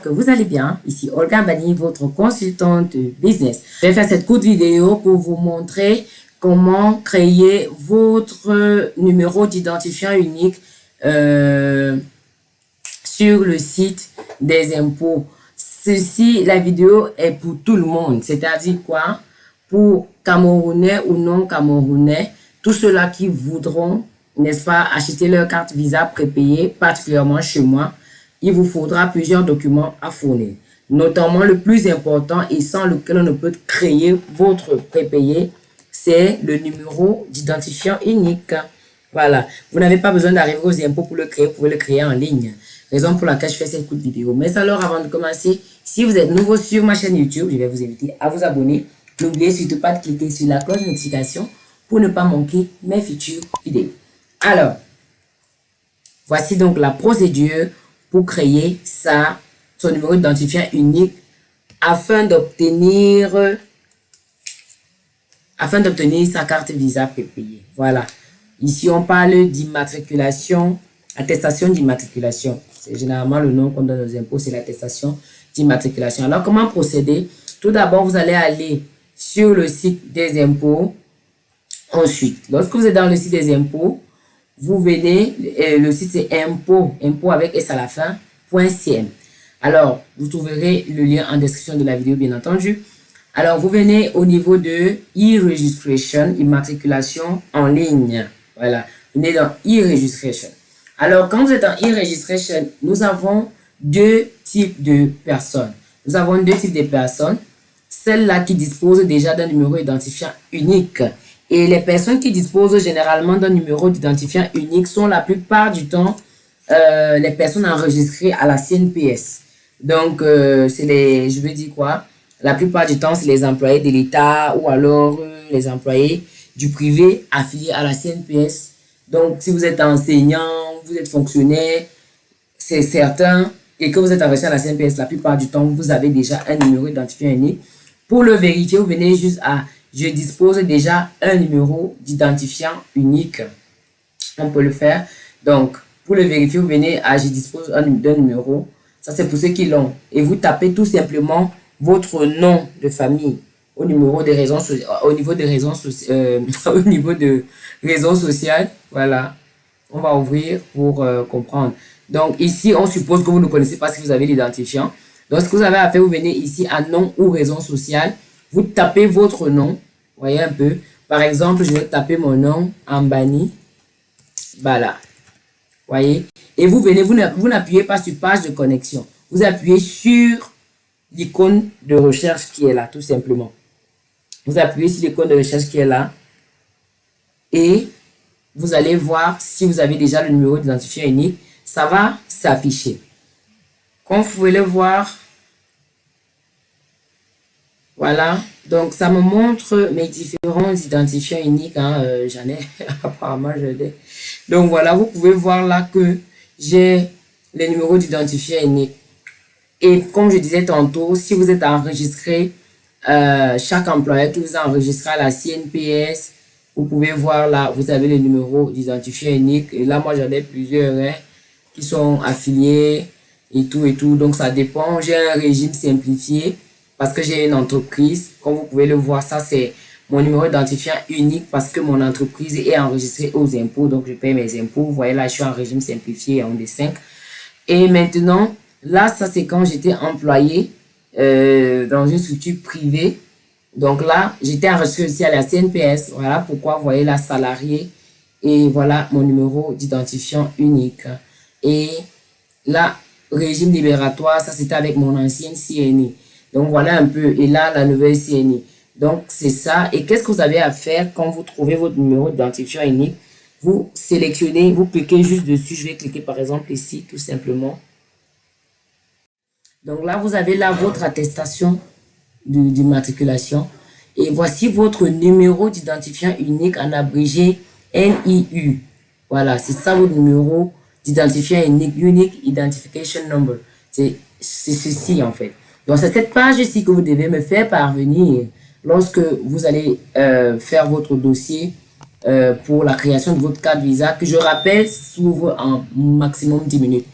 que vous allez bien. Ici Olga Bani, votre consultante business. Je vais faire cette courte vidéo pour vous montrer comment créer votre numéro d'identifiant unique euh, sur le site des impôts. Ceci, la vidéo est pour tout le monde. C'est-à-dire quoi? Pour Camerounais ou non Camerounais, tous ceux-là qui voudront, n'est-ce pas, acheter leur carte Visa prépayée, particulièrement chez moi, il vous faudra plusieurs documents à fournir. Notamment le plus important et sans lequel on ne peut créer votre prépayé, c'est le numéro d'identifiant unique. Voilà, vous n'avez pas besoin d'arriver aux impôts pour le créer, vous pouvez le créer en ligne. Raison pour laquelle je fais cette courte vidéo. Mais alors, avant de commencer, si vous êtes nouveau sur ma chaîne YouTube, je vais vous inviter à vous abonner. N'oubliez surtout pas de cliquer sur la cloche de notification pour ne pas manquer mes futures vidéos. Alors, voici donc la procédure pour créer sa, son numéro d'identifiant unique afin d'obtenir afin d'obtenir sa carte Visa prépayée. Voilà. Ici, on parle d'immatriculation, attestation d'immatriculation. C'est généralement le nom qu'on donne aux impôts, c'est l'attestation d'immatriculation. Alors, comment procéder? Tout d'abord, vous allez aller sur le site des impôts. Ensuite, lorsque vous êtes dans le site des impôts, vous venez, euh, le site c'est impôt, impôt avec S à la fin, .cm. Alors, vous trouverez le lien en description de la vidéo, bien entendu. Alors, vous venez au niveau de e-registration, immatriculation en ligne. Voilà, vous venez dans e-registration. Alors, quand vous êtes en e-registration, nous avons deux types de personnes. Nous avons deux types de personnes. Celles-là qui disposent déjà d'un numéro identifiant unique et les personnes qui disposent généralement d'un numéro d'identifiant unique sont la plupart du temps euh, les personnes enregistrées à la CNPS. Donc, euh, c'est les, je veux dire quoi, la plupart du temps, c'est les employés de l'État ou alors euh, les employés du privé affiliés à la CNPS. Donc, si vous êtes enseignant, vous êtes fonctionnaire, c'est certain, et que vous êtes enregistré à la CNPS, la plupart du temps, vous avez déjà un numéro d'identifiant unique. Pour le vérifier, vous venez juste à je dispose déjà un numéro d'identifiant unique. On peut le faire. Donc, pour le vérifier, vous venez à je dispose d'un numéro. Ça, c'est pour ceux qui l'ont. Et vous tapez tout simplement votre nom de famille au numéro des raisons au niveau des raisons euh, au niveau de réseau social. Voilà. On va ouvrir pour euh, comprendre. Donc, ici, on suppose que vous ne connaissez pas si vous avez l'identifiant. Donc, ce que vous avez à faire, vous venez ici à nom ou raison sociale vous tapez votre nom. Voyez un peu. Par exemple, je vais taper mon nom en banni. Voilà. Voyez? Et vous venez, vous n'appuyez pas sur page de connexion. Vous appuyez sur l'icône de recherche qui est là, tout simplement. Vous appuyez sur l'icône de recherche qui est là. Et vous allez voir si vous avez déjà le numéro d'identifiant unique. Ça va s'afficher. Comme vous pouvez le voir, voilà, donc ça me montre mes différents identifiants uniques. Hein, euh, J'en ai, apparemment je l'ai. Donc voilà, vous pouvez voir là que j'ai les numéros d'identifiants uniques. Et comme je disais tantôt, si vous êtes enregistré, euh, chaque employeur qui vous a enregistré à la CNPS, vous pouvez voir là, vous avez les numéros d'identifiant unique. Et là, moi, j'en ai plusieurs hein, qui sont affiliés et tout et tout. Donc, ça dépend. J'ai un régime simplifié parce que j'ai une entreprise. Comme vous pouvez le voir, ça c'est mon numéro d'identifiant unique parce que mon entreprise est enregistrée aux impôts. Donc, je paye mes impôts. Vous voyez là, je suis en régime simplifié en D5. Et maintenant, là, ça c'est quand j'étais employé euh, dans une structure privée. Donc là, j'étais enregistré aussi à la CNPS. Voilà pourquoi vous voyez la salarié. Et voilà mon numéro d'identifiant unique. Et là, régime libératoire, ça c'était avec mon ancienne CNI. Donc, voilà un peu. Et là, la nouvelle CNI. Donc, c'est ça. Et qu'est-ce que vous avez à faire quand vous trouvez votre numéro d'identifiant unique? Vous sélectionnez, vous cliquez juste dessus. Je vais cliquer par exemple ici, tout simplement. Donc là, vous avez là votre attestation d'immatriculation. Et voici votre numéro d'identifiant unique en abrégé NIU. Voilà, c'est ça votre numéro d'identifiant unique, Unique Identification Number. C'est ceci en fait. Donc, c'est cette page ici que vous devez me faire parvenir lorsque vous allez euh, faire votre dossier euh, pour la création de votre carte Visa, que je rappelle s'ouvre en maximum 10 minutes.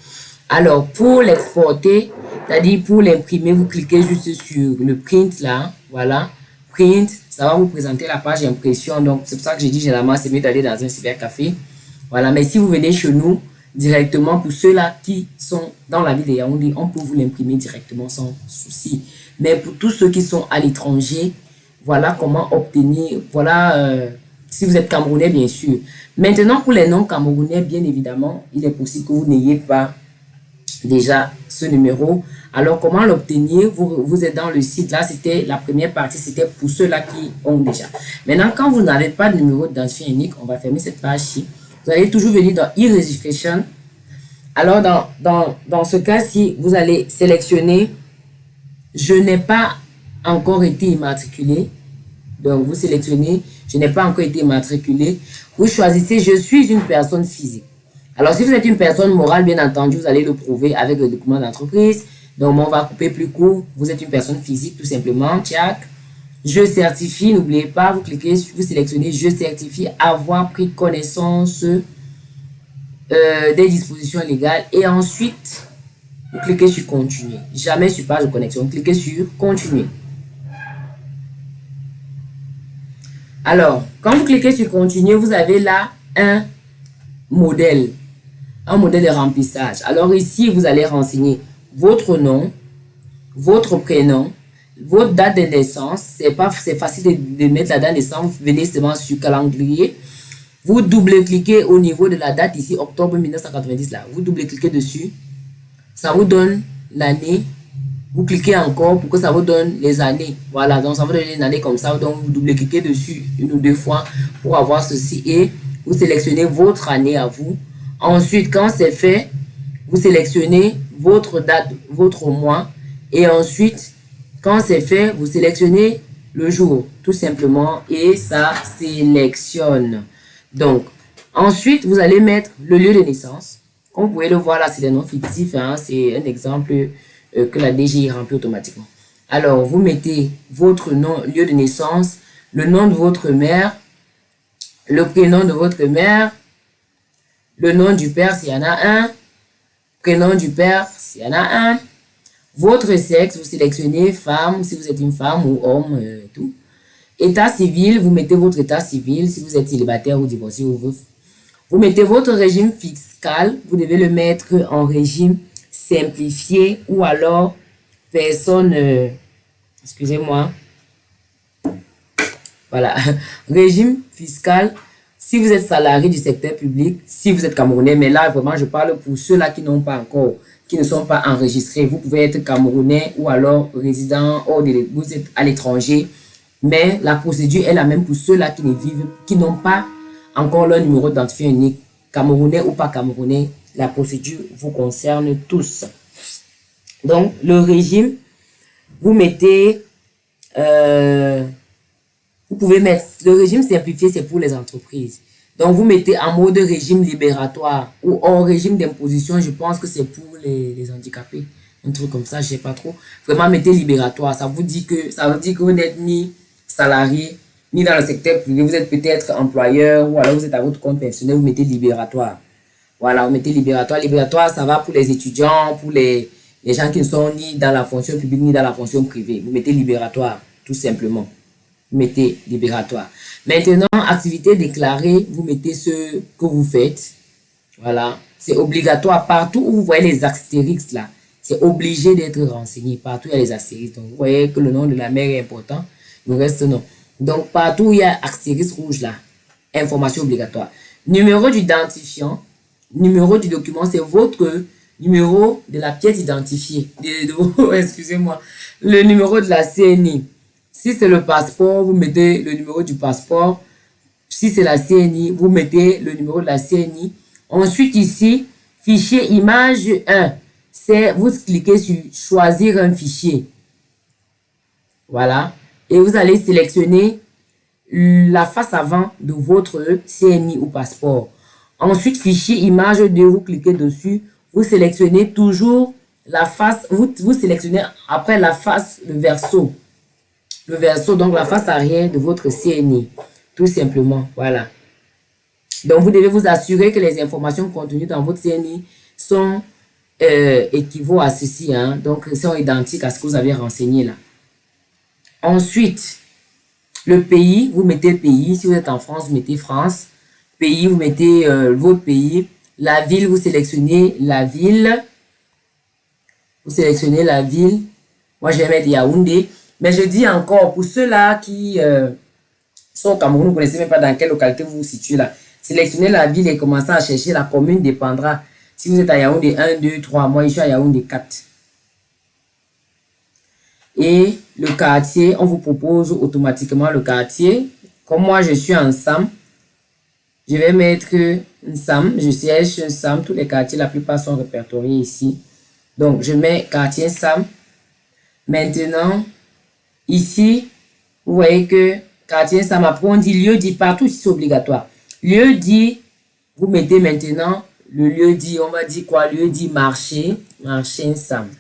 Alors, pour l'exporter, c'est-à-dire pour l'imprimer, vous cliquez juste sur le print là, voilà, print, ça va vous présenter la page d'impression. Donc, c'est pour ça que j'ai dit généralement, c'est mieux d'aller dans un cybercafé. Voilà, mais si vous venez chez nous, directement, pour ceux-là qui sont dans la ville de Yaoundé, on peut vous l'imprimer directement sans souci. Mais pour tous ceux qui sont à l'étranger, voilà comment obtenir, voilà, euh, si vous êtes Camerounais, bien sûr. Maintenant, pour les non-Camerounais, bien évidemment, il est possible que vous n'ayez pas déjà ce numéro. Alors, comment l'obtenir? Vous, êtes dans le site. Là, c'était la première partie, c'était pour ceux-là qui ont déjà. Maintenant, quand vous n'avez pas de numéro d'identifiant unique, on va fermer cette page-ci. Vous allez toujours venir dans e-registration. Alors, dans, dans, dans ce cas-ci, vous allez sélectionner « Je n'ai pas encore été immatriculé ». Donc, vous sélectionnez « Je n'ai pas encore été immatriculé ». Vous choisissez « Je suis une personne physique ». Alors, si vous êtes une personne morale, bien entendu, vous allez le prouver avec le document d'entreprise. Donc, on va couper plus court. Vous êtes une personne physique, tout simplement. Tchac. Je certifie, n'oubliez pas, vous cliquez, vous sélectionnez « Je certifie avoir pris connaissance euh, des dispositions légales » et ensuite, vous cliquez sur « Continuer ». Jamais sur « Page de connexion », cliquez sur « Continuer ». Alors, quand vous cliquez sur « Continuer », vous avez là un modèle, un modèle de remplissage. Alors ici, vous allez renseigner votre nom, votre prénom, votre date de naissance, c'est pas c'est facile de, mettre la date de naissance, vous venez seulement sur calendrier, vous double-cliquez au niveau de la date ici, octobre 1990 là, vous double-cliquez dessus, ça vous donne l'année, vous cliquez encore pour que ça vous donne les années, voilà, donc ça vous donne une année comme ça, donc vous double-cliquez dessus une ou deux fois pour avoir ceci et vous sélectionnez votre année à vous, ensuite quand c'est fait, vous sélectionnez votre date, votre mois. Et ensuite quand c'est fait, vous sélectionnez le jour, tout simplement, et ça sélectionne. Donc, ensuite, vous allez mettre le lieu de naissance. Comme vous pouvez le voir là, c'est des noms fictifs. Hein, c'est un exemple euh, que la DGI remplit automatiquement. Alors, vous mettez votre nom, lieu de naissance, le nom de votre mère, le prénom de votre mère, le nom du père s'il y en a un, prénom du père s'il y en a un, votre sexe, vous sélectionnez femme, si vous êtes une femme ou homme, euh, tout. État civil, vous mettez votre état civil, si vous êtes célibataire ou divorcé. Vous, vous mettez votre régime fiscal, vous devez le mettre en régime simplifié ou alors personne, euh, excusez-moi, voilà, régime fiscal, si vous êtes salarié du secteur public, si vous êtes camerounais, mais là vraiment je parle pour ceux-là qui n'ont pas encore qui ne sont pas enregistrés. Vous pouvez être camerounais ou alors résident, ou vous êtes à l'étranger. Mais la procédure est la même pour ceux-là qui ne vivent, qui n'ont pas encore leur numéro d'identifiant unique. Camerounais ou pas camerounais, la procédure vous concerne tous. Donc, le régime, vous mettez, euh, vous pouvez mettre, le régime simplifié, c'est pour les entreprises. Donc, vous mettez en mode régime libératoire ou en régime d'imposition, je pense que c'est pour les, handicapés. Un truc comme ça, je sais pas trop. Vraiment, mettez libératoire. Ça vous dit que, ça que vous n'êtes ni salarié, ni dans le secteur privé. Vous êtes peut-être employeur ou alors vous êtes à votre compte personnel, vous mettez libératoire. Voilà, vous mettez libératoire. Libératoire, ça va pour les étudiants, pour les, les gens qui ne sont ni dans la fonction publique ni dans la fonction privée. Vous mettez libératoire, tout simplement. Mettez libératoire. Maintenant, activité déclarée, vous mettez ce que vous faites. Voilà. C'est obligatoire. Partout où vous voyez les astérix là, c'est obligé d'être renseigné. Partout, il y a les astérix. Donc, vous voyez que le nom de la mère est important. Le reste, non. Donc, partout où il y a astérix rouge là, information obligatoire. Numéro d'identifiant, numéro du document, c'est votre numéro de la pièce identifiée. Excusez-moi. Le numéro de la CNI. Si c'est le passeport, vous mettez le numéro du passeport. Si c'est la CNI, vous mettez le numéro de la CNI. Ensuite, ici, fichier image 1. C'est, vous cliquez sur choisir un fichier. Voilà. Et vous allez sélectionner la face avant de votre CNI ou passeport. Ensuite, fichier image 2, vous cliquez dessus. Vous sélectionnez toujours la face, vous, vous sélectionnez après la face, le verso le verso, donc la face arrière de votre CNI. Tout simplement, voilà. Donc, vous devez vous assurer que les informations contenues dans votre CNI sont euh, à ceci. Hein. Donc, sont identiques à ce que vous avez renseigné là. Ensuite, le pays, vous mettez pays. Si vous êtes en France, vous mettez France. Pays, vous mettez euh, votre pays. La ville, vous sélectionnez la ville. Vous sélectionnez la ville. Moi, je vais mettre Yaoundé. Mais je dis encore, pour ceux-là qui euh, sont au Cameroun, vous ne connaissez même pas dans quelle localité vous vous situez là. Sélectionnez la ville et commencez à chercher. La commune dépendra. Si vous êtes à Yaoundé 1, 2, 3, moi je suis à Yaoundé 4. Et le quartier, on vous propose automatiquement le quartier. Comme moi je suis en SAM, je vais mettre un SAM. Je siège un SAM. Tous les quartiers, la plupart sont répertoriés ici. Donc je mets quartier SAM. Maintenant, ici, vous voyez que quartier SAM, après on dit lieu dit partout, c'est obligatoire. Lieu dit, vous mettez maintenant le lieu dit, on va dire quoi? Lieu dit marché, marché ensemble.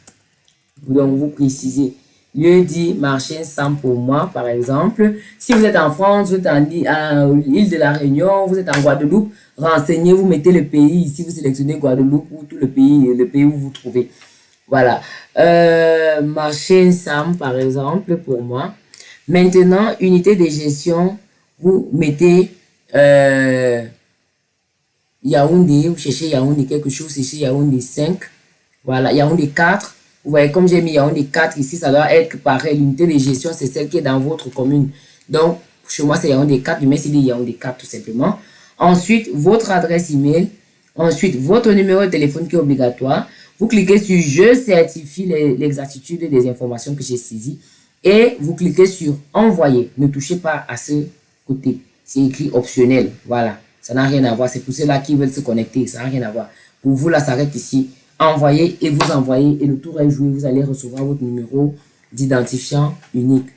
Donc, vous précisez. Lieu dit marché ensemble pour moi, par exemple. Si vous êtes en France, vous êtes en l'île de la Réunion, vous êtes en Guadeloupe, renseignez, vous mettez le pays. Ici, vous sélectionnez Guadeloupe ou tout le pays, le pays où vous vous trouvez. Voilà. Euh, marché ensemble, par exemple, pour moi. Maintenant, unité de gestion, vous mettez euh, Yaoundé, vous cherchez Yaoundé quelque chose, c'est Yaoundé 5. Voilà, Yaoundé 4. Vous voyez, comme j'ai mis Yaoundé 4 ici, ça doit être pareil. L'unité de gestion, c'est celle qui est dans votre commune. Donc, chez moi, c'est Yaoundé 4, mais c'est Yaoundé 4 tout simplement. Ensuite, votre adresse email. Ensuite, votre numéro de téléphone qui est obligatoire. Vous cliquez sur « Je certifie l'exactitude des informations que j'ai saisies » et vous cliquez sur « Envoyer ». Ne touchez pas à ce côté c'est écrit optionnel. Voilà, ça n'a rien à voir. C'est pour ceux-là qui veulent se connecter, ça n'a rien à voir. Pour vous, là, ça arrête ici. Envoyez et vous envoyez et le tour est joué. Vous allez recevoir votre numéro d'identifiant unique.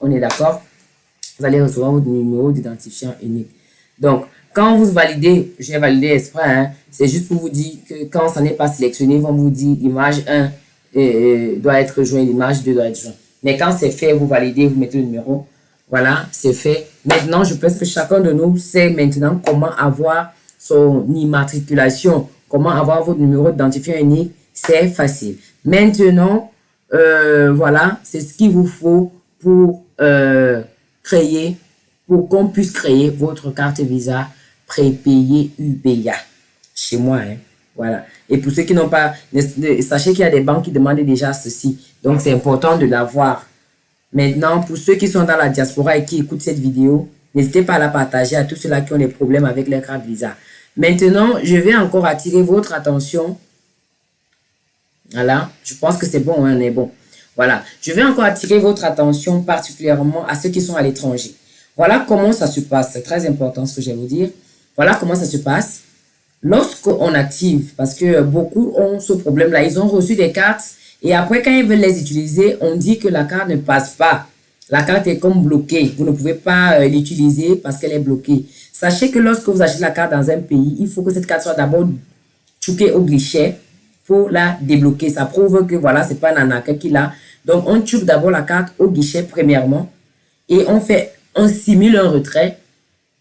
On est d'accord? Vous allez recevoir votre numéro d'identifiant unique. Donc, quand vous validez, j'ai validé exprès, hein, c'est juste pour vous dire que quand ça n'est pas sélectionné, ils vont vous dire image 1 doit être joint, l'image 2 doit être joint. Mais quand c'est fait, vous validez, vous mettez le numéro. Voilà, c'est fait. Maintenant, je pense que chacun de nous sait maintenant comment avoir son immatriculation, comment avoir votre numéro d'identifiant unique. C'est facile. Maintenant, euh, voilà, c'est ce qu'il vous faut pour euh, créer, pour qu'on puisse créer votre carte Visa prépayée UBA. Chez moi, hein. Voilà. Et pour ceux qui n'ont pas, sachez qu'il y a des banques qui demandent déjà ceci. Donc, c'est important de l'avoir. Maintenant, pour ceux qui sont dans la diaspora et qui écoutent cette vidéo, n'hésitez pas à la partager à tous ceux-là qui ont des problèmes avec leur carte Visa. Maintenant, je vais encore attirer votre attention. Voilà, je pense que c'est bon, hein, on est bon. Voilà, je vais encore attirer votre attention particulièrement à ceux qui sont à l'étranger. Voilà comment ça se passe. C'est très important ce que je vais vous dire. Voilà comment ça se passe. Lorsqu'on active, parce que beaucoup ont ce problème-là, ils ont reçu des cartes et après, quand ils veulent les utiliser, on dit que la carte ne passe pas. La carte est comme bloquée. Vous ne pouvez pas euh, l'utiliser parce qu'elle est bloquée. Sachez que lorsque vous achetez la carte dans un pays, il faut que cette carte soit d'abord choquée au guichet pour la débloquer. Ça prouve que voilà, c'est pas Nanaka qui l'a. Donc, on choque d'abord la carte au guichet premièrement et on fait, on simule un retrait.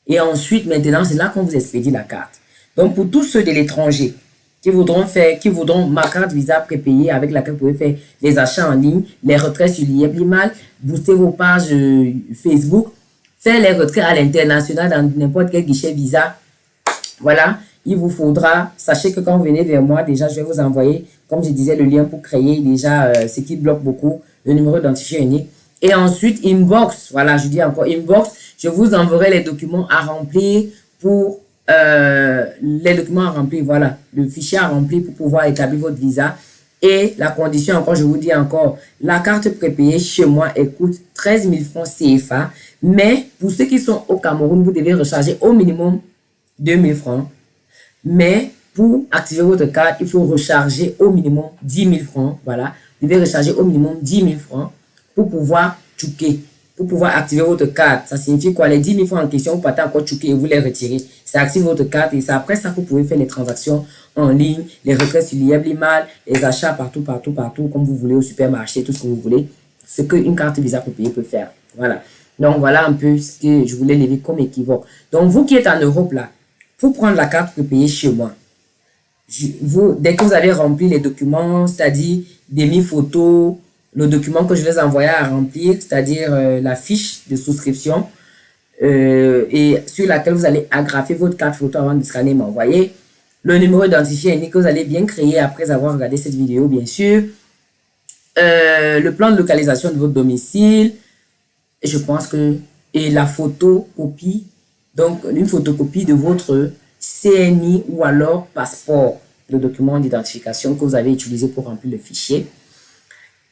Et ensuite, maintenant, c'est là qu'on vous expédie la carte. Donc, pour tous ceux de l'étranger qui voudront faire, qui voudront ma carte Visa prépayée avec laquelle vous pouvez faire les achats en ligne, les retraits sur l'IEB booster vos pages euh, Facebook, faire les retraits à l'international dans n'importe quel guichet Visa. Voilà, il vous faudra, sachez que quand vous venez vers moi, déjà, je vais vous envoyer, comme je disais, le lien pour créer déjà euh, ce qui bloque beaucoup, le numéro d'identifiant unique. Et ensuite, inbox, voilà, je dis encore inbox, je vous enverrai les documents à remplir pour euh, les documents à remplir, voilà, le fichier à remplir pour pouvoir établir votre visa. Et la condition, encore, je vous dis encore, la carte prépayée chez moi, elle coûte 13 000 francs CFA. Mais pour ceux qui sont au Cameroun, vous devez recharger au minimum 2 000 francs. Mais pour activer votre carte, il faut recharger au minimum 10 000 francs. Voilà, vous devez recharger au minimum 10 000 francs pour pouvoir chouquer pour pouvoir activer votre carte. Ça signifie quoi? Les 10 000 francs en question, vous partez encore chouquer et vous les retirez. Ça active votre carte et c'est après ça que vous pouvez faire les transactions en ligne, les retraits sur l'IEB-Limal, les achats partout, partout, partout, comme vous voulez, au supermarché, tout ce que vous voulez. Ce qu'une carte Visa pour payer peut faire. Voilà. Donc, voilà un peu ce que je voulais lever comme équivoque. Donc, vous qui êtes en Europe, là, pour prendre la carte payer chez moi, vous, dès que vous avez rempli les documents, c'est-à-dire des photos, le document que je vais envoyer à remplir, c'est-à-dire euh, la fiche de souscription, euh, et sur laquelle vous allez agrafer votre carte photo avant de scanner et m'envoyer. Le numéro identifié que vous allez bien créer après avoir regardé cette vidéo, bien sûr. Euh, le plan de localisation de votre domicile. Je pense que... Et la photocopie. Donc, une photocopie de votre CNI ou alors passeport, le document d'identification que vous avez utilisé pour remplir le fichier.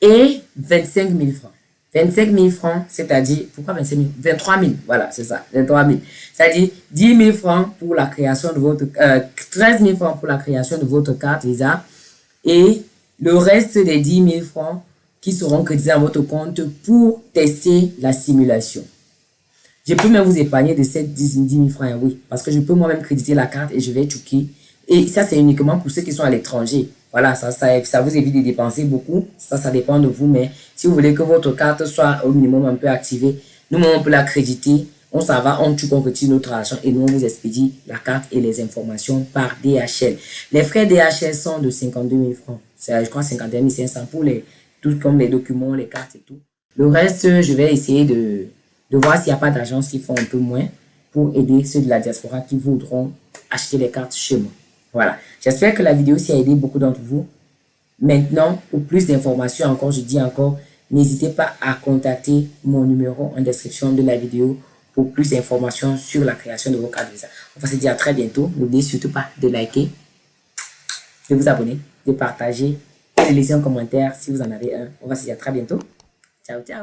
Et 25 000 francs. 25 000 francs, c'est-à-dire, pourquoi 25 000 23 000, voilà, c'est ça, 23 000. C'est-à-dire 10 000 francs pour la création de votre, euh, 13 000 francs pour la création de votre carte Visa et le reste des 10 000 francs qui seront crédités dans votre compte pour tester la simulation. Je peux même vous épargner de ces 10 000 francs, oui, parce que je peux moi-même créditer la carte et je vais checker. Et ça, c'est uniquement pour ceux qui sont à l'étranger. Voilà, ça, ça, vous évite de dépenser beaucoup. Ça, ça dépend de vous. Mais si vous voulez que votre carte soit au minimum un peu activée, nous, on peut l'accréditer. On s'en va, on retire notre argent et nous, on vous expédie la carte et les informations par DHL. Les frais DHL sont de 52 000 francs. C'est, je crois, 51 500 pour les, tout comme les documents, les cartes et tout. Le reste, je vais essayer de, de voir s'il n'y a pas d'agences qui font un peu moins pour aider ceux de la diaspora qui voudront acheter les cartes chez moi. Voilà. J'espère que la vidéo s'y a aidé beaucoup d'entre vous. Maintenant, pour plus d'informations encore, je dis encore, n'hésitez pas à contacter mon numéro en description de la vidéo pour plus d'informations sur la création de vos cartes Visa. On va se dire à très bientôt. N'oubliez surtout pas de liker, de vous abonner, de partager et de laisser un commentaire si vous en avez un. On va se dire à très bientôt. Ciao, ciao